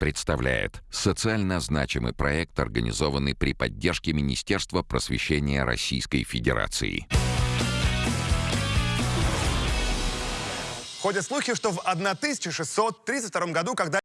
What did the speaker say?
представляет социально значимый проект, организованный при поддержке Министерства просвещения Российской Федерации. Ходят слухи, что в 1632 году, когда